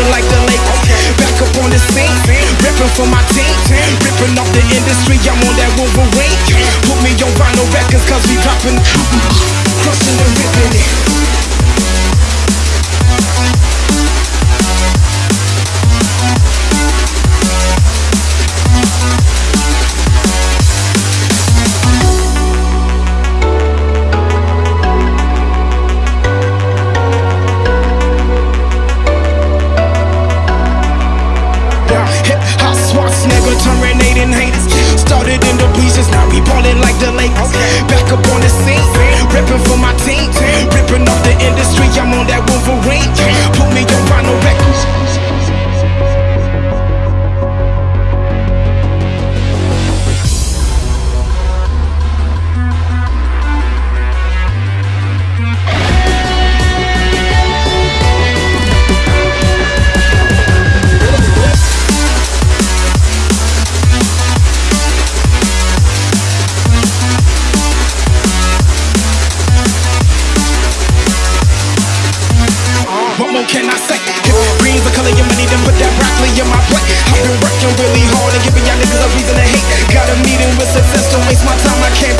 now like the Lakers. Back up on the scene, ripping for my team. Ripping off the industry, I'm on that Wolverine. Put me on vinyl records, cause we dropping, terminating haters. Can I say? If green's the color your money, then put that broccoli in my plate. I've been working really hard and giving y'all niggas a reason to hate. Got a meeting with success, don't waste my time, I can't